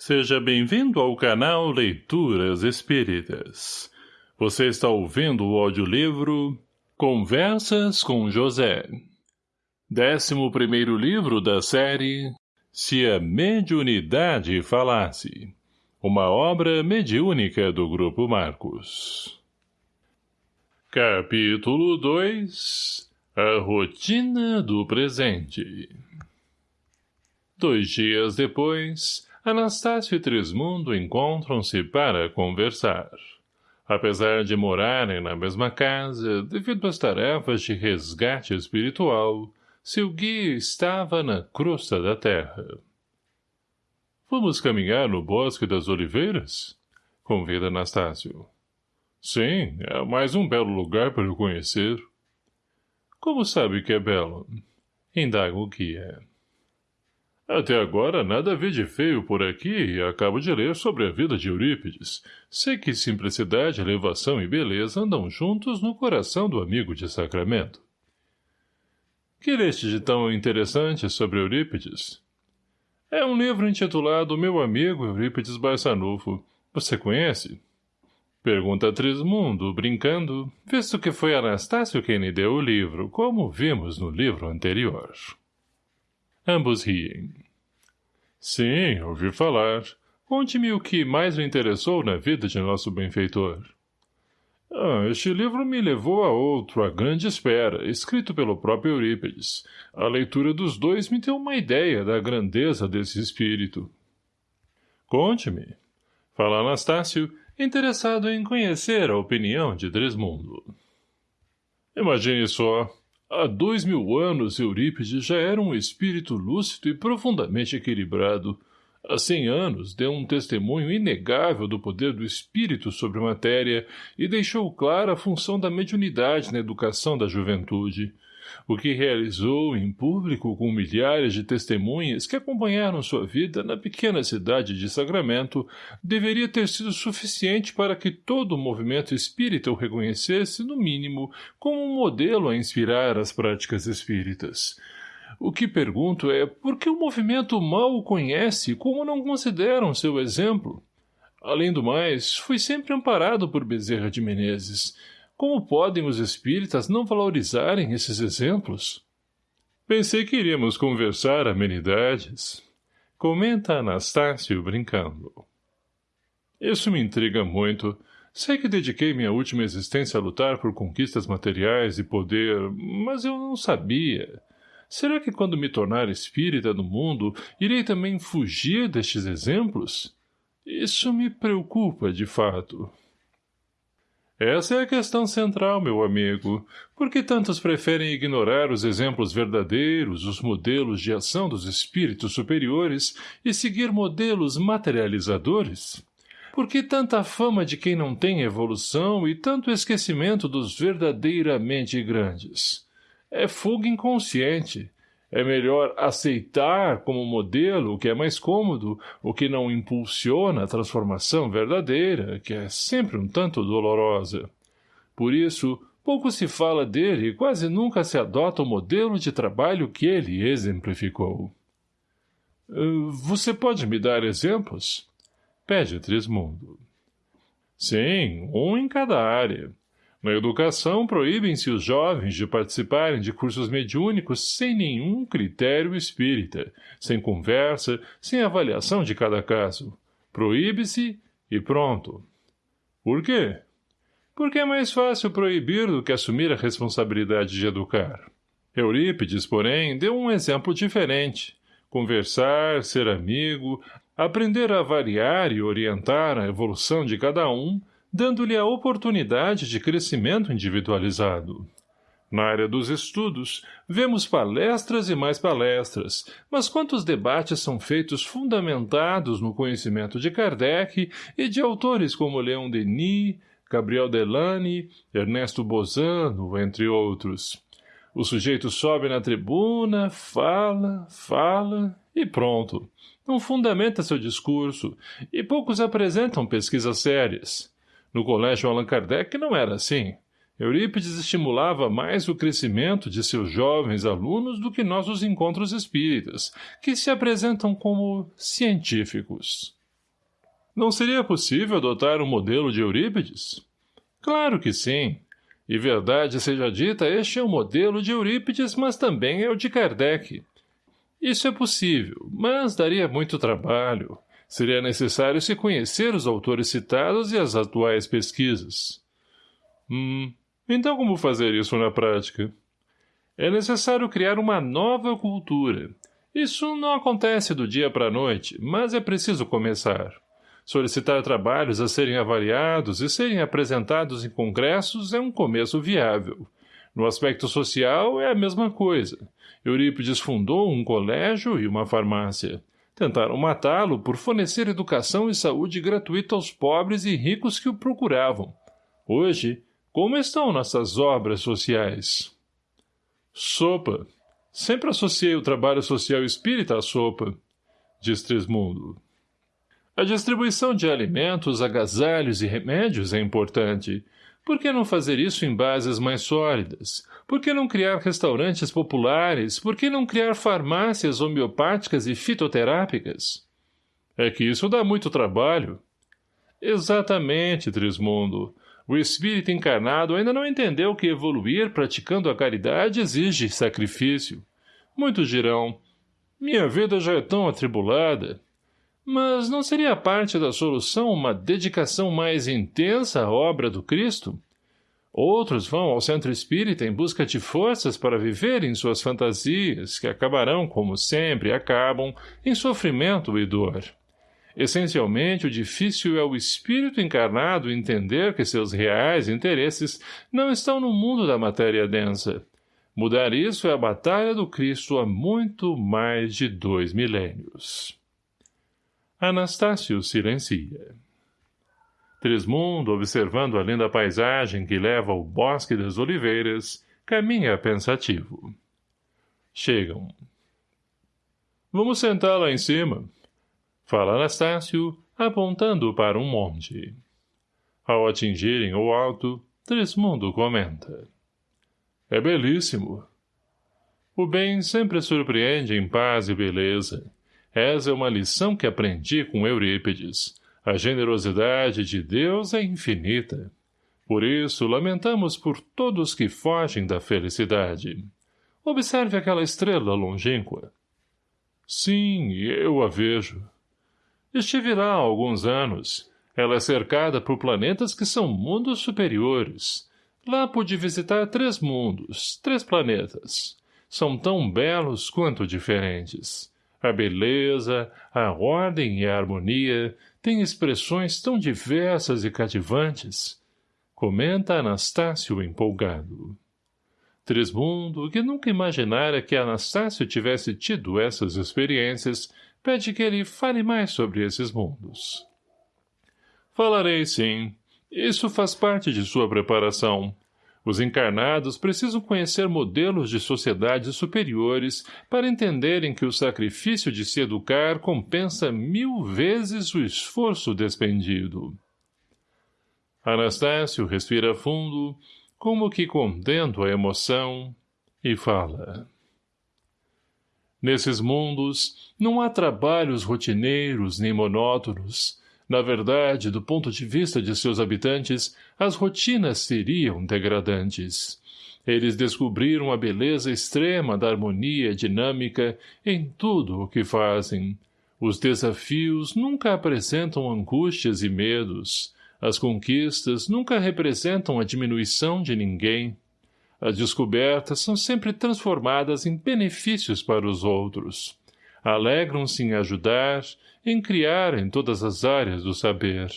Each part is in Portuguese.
Seja bem-vindo ao canal Leituras Espíritas. Você está ouvindo o audiolivro Conversas com José. Décimo primeiro livro da série Se a Mediunidade Falasse. Uma obra mediúnica do Grupo Marcos. Capítulo 2 A Rotina do Presente Dois dias depois, Anastácio e Trismundo encontram-se para conversar. Apesar de morarem na mesma casa, devido às tarefas de resgate espiritual, seu guia estava na crosta da terra. Vamos caminhar no Bosque das Oliveiras? Convida Anastácio. Sim, é mais um belo lugar para eu conhecer. Como sabe que é belo? Indaga o guia. Até agora nada vi de feio por aqui e acabo de ler sobre a vida de Eurípides. Sei que simplicidade, elevação e beleza andam juntos no coração do amigo de Sacramento. Que leste de tão interessante sobre Eurípides? É um livro intitulado Meu Amigo Eurípides Barçanufo. Você conhece? Pergunta Trismundo, brincando, visto que foi Anastácio quem lhe deu o livro, como vimos no livro anterior. Ambos riem. Sim, ouvi falar. Conte-me o que mais lhe interessou na vida de nosso benfeitor. Ah, este livro me levou a outro, A Grande Espera, escrito pelo próprio Eurípides. A leitura dos dois me deu uma ideia da grandeza desse espírito. Conte-me. Fala Anastácio, interessado em conhecer a opinião de Dresmundo. Imagine só, Há dois mil anos, Eurípides já era um espírito lúcido e profundamente equilibrado. Há cem anos, deu um testemunho inegável do poder do espírito sobre a matéria e deixou clara a função da mediunidade na educação da juventude o que realizou em público com milhares de testemunhas que acompanharam sua vida na pequena cidade de Sagramento, deveria ter sido suficiente para que todo o movimento espírita o reconhecesse, no mínimo, como um modelo a inspirar as práticas espíritas. O que pergunto é por que o movimento mal o conhece como não consideram seu exemplo? Além do mais, fui sempre amparado por Bezerra de Menezes, como podem os espíritas não valorizarem esses exemplos? Pensei que iríamos conversar amenidades. Comenta Anastácio brincando. Isso me intriga muito. Sei que dediquei minha última existência a lutar por conquistas materiais e poder, mas eu não sabia. Será que quando me tornar espírita no mundo, irei também fugir destes exemplos? Isso me preocupa, de fato. Essa é a questão central, meu amigo. Por que tantos preferem ignorar os exemplos verdadeiros, os modelos de ação dos espíritos superiores e seguir modelos materializadores? Por que tanta fama de quem não tem evolução e tanto esquecimento dos verdadeiramente grandes? É fuga inconsciente, é melhor aceitar como modelo o que é mais cômodo, o que não impulsiona a transformação verdadeira, que é sempre um tanto dolorosa. Por isso, pouco se fala dele e quase nunca se adota o modelo de trabalho que ele exemplificou. Uh, você pode me dar exemplos? Pede Trismundo. Sim, um em cada área. Na educação, proíbem-se os jovens de participarem de cursos mediúnicos sem nenhum critério espírita, sem conversa, sem avaliação de cada caso. Proíbe-se e pronto. Por quê? Porque é mais fácil proibir do que assumir a responsabilidade de educar. Eurípides, porém, deu um exemplo diferente. Conversar, ser amigo, aprender a avaliar e orientar a evolução de cada um, dando-lhe a oportunidade de crescimento individualizado. Na área dos estudos, vemos palestras e mais palestras, mas quantos debates são feitos fundamentados no conhecimento de Kardec e de autores como Leon Denis, Gabriel Delany, Ernesto Bozano, entre outros. O sujeito sobe na tribuna, fala, fala e pronto. Não fundamenta seu discurso, e poucos apresentam pesquisas sérias. No colégio Allan Kardec não era assim. Eurípides estimulava mais o crescimento de seus jovens alunos do que nossos encontros espíritas, que se apresentam como científicos. Não seria possível adotar um modelo de Eurípides? Claro que sim. E verdade seja dita, este é o modelo de Eurípides, mas também é o de Kardec. Isso é possível, mas daria muito trabalho. Seria necessário se conhecer os autores citados e as atuais pesquisas. Hum, então como fazer isso na prática? É necessário criar uma nova cultura. Isso não acontece do dia para a noite, mas é preciso começar. Solicitar trabalhos a serem avaliados e serem apresentados em congressos é um começo viável. No aspecto social, é a mesma coisa. Eurípides fundou um colégio e uma farmácia. Tentaram matá-lo por fornecer educação e saúde gratuita aos pobres e ricos que o procuravam. Hoje, como estão nossas obras sociais? Sopa. Sempre associei o trabalho social espírita à sopa, diz Trismundo. A distribuição de alimentos, agasalhos e remédios é importante. Por que não fazer isso em bases mais sólidas? Por que não criar restaurantes populares? Por que não criar farmácias homeopáticas e fitoterápicas? É que isso dá muito trabalho. Exatamente, Trismundo. O espírito encarnado ainda não entendeu que evoluir praticando a caridade exige sacrifício. Muitos dirão, minha vida já é tão atribulada. Mas não seria parte da solução uma dedicação mais intensa à obra do Cristo? Outros vão ao centro espírita em busca de forças para viverem suas fantasias, que acabarão, como sempre acabam, em sofrimento e dor. Essencialmente, o difícil é o espírito encarnado entender que seus reais interesses não estão no mundo da matéria densa. Mudar isso é a batalha do Cristo há muito mais de dois milênios. Anastácio silencia. Trismundo, observando a linda paisagem que leva ao bosque das oliveiras, caminha pensativo. Chegam. Vamos sentar lá em cima, fala Anastácio, apontando para um monte. Ao atingirem o alto, Trismundo comenta. É belíssimo. O bem sempre surpreende em paz e beleza, essa é uma lição que aprendi com Eurípides. A generosidade de Deus é infinita. Por isso, lamentamos por todos que fogem da felicidade. Observe aquela estrela longínqua. Sim, eu a vejo. Estive lá há alguns anos. Ela é cercada por planetas que são mundos superiores. Lá pude visitar três mundos, três planetas. São tão belos quanto diferentes. A beleza, a ordem e a harmonia têm expressões tão diversas e cativantes. Comenta Anastácio empolgado. Trismundo, que nunca imaginara que Anastácio tivesse tido essas experiências, pede que ele fale mais sobre esses mundos. Falarei sim. Isso faz parte de sua preparação. Os encarnados precisam conhecer modelos de sociedades superiores para entenderem que o sacrifício de se educar compensa mil vezes o esforço despendido. Anastácio respira fundo, como que contendo a emoção, e fala. Nesses mundos, não há trabalhos rotineiros nem monótonos, na verdade, do ponto de vista de seus habitantes, as rotinas seriam degradantes. Eles descobriram a beleza extrema da harmonia dinâmica em tudo o que fazem. Os desafios nunca apresentam angústias e medos. As conquistas nunca representam a diminuição de ninguém. As descobertas são sempre transformadas em benefícios para os outros. Alegram-se em ajudar em criar em todas as áreas do saber.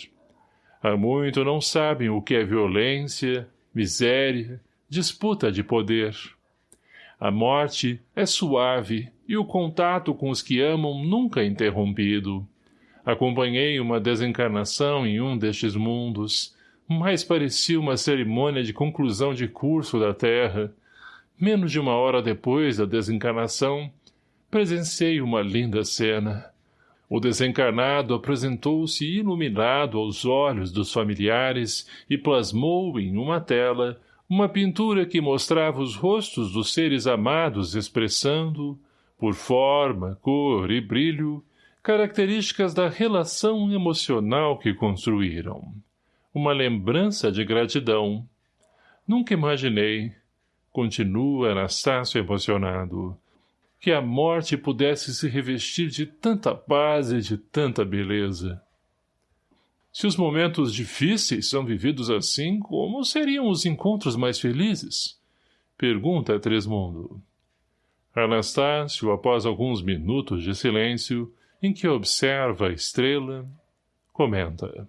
Há muito não sabem o que é violência, miséria, disputa de poder. A morte é suave e o contato com os que amam nunca é interrompido. Acompanhei uma desencarnação em um destes mundos, mas parecia uma cerimônia de conclusão de curso da Terra. Menos de uma hora depois da desencarnação, presenciei uma linda cena. O desencarnado apresentou-se iluminado aos olhos dos familiares e plasmou em uma tela uma pintura que mostrava os rostos dos seres amados expressando, por forma, cor e brilho, características da relação emocional que construíram. Uma lembrança de gratidão. Nunca imaginei, continua Anastácio emocionado, que a morte pudesse se revestir de tanta paz e de tanta beleza. Se os momentos difíceis são vividos assim, como seriam os encontros mais felizes? Pergunta Tresmundo. Anastácio, após alguns minutos de silêncio, em que observa a estrela, comenta.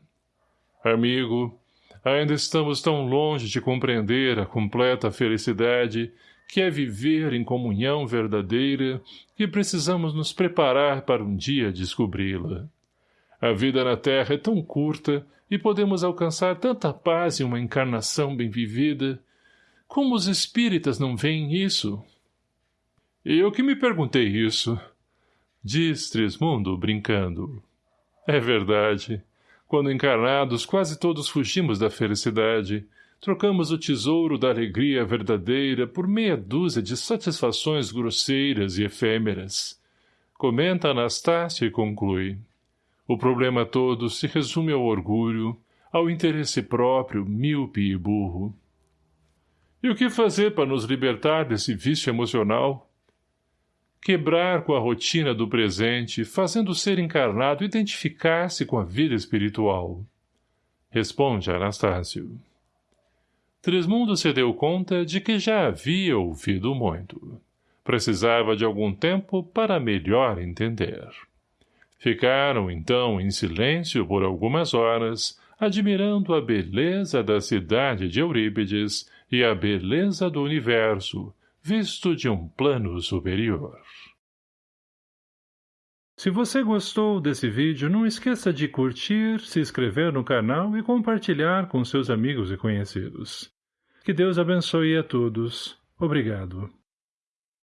Amigo, ainda estamos tão longe de compreender a completa felicidade que é viver em comunhão verdadeira que precisamos nos preparar para um dia descobri-la. A vida na Terra é tão curta e podemos alcançar tanta paz em uma encarnação bem vivida. Como os espíritas não veem isso? Eu que me perguntei isso, Diz Trismundo, brincando. É verdade. Quando encarnados, quase todos fugimos da felicidade. Trocamos o tesouro da alegria verdadeira por meia dúzia de satisfações grosseiras e efêmeras. Comenta Anastácio e conclui. O problema todo se resume ao orgulho, ao interesse próprio, míope e burro. E o que fazer para nos libertar desse vício emocional? quebrar com a rotina do presente, fazendo o ser encarnado identificar-se com a vida espiritual. Responde Anastácio. Trismundo se deu conta de que já havia ouvido muito. Precisava de algum tempo para melhor entender. Ficaram, então, em silêncio por algumas horas, admirando a beleza da cidade de Eurípides e a beleza do universo, visto de um plano superior. Se você gostou desse vídeo, não esqueça de curtir, se inscrever no canal e compartilhar com seus amigos e conhecidos. Que Deus abençoe a todos. Obrigado.